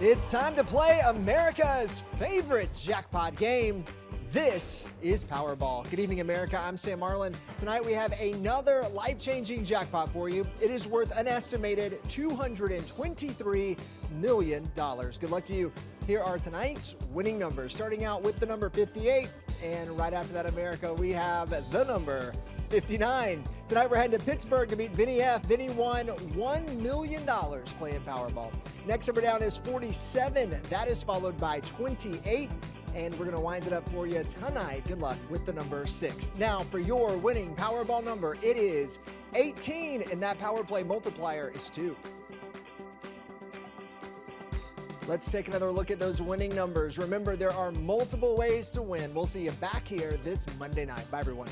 It's time to play America's favorite jackpot game. This is Powerball. Good evening, America. I'm Sam Marlin. Tonight we have another life changing jackpot for you. It is worth an estimated $223 million. Good luck to you. Here are tonight's winning numbers, starting out with the number 58. And right after that, America, we have the number 59. Tonight we're heading to Pittsburgh to meet Vinny F. Vinny won $1 million playing Powerball. Next number down is 47. That is followed by 28. And we're going to wind it up for you tonight. Good luck with the number six. Now, for your winning Powerball number, it is 18, and that power play multiplier is two. Let's take another look at those winning numbers. Remember, there are multiple ways to win. We'll see you back here this Monday night. Bye, everyone.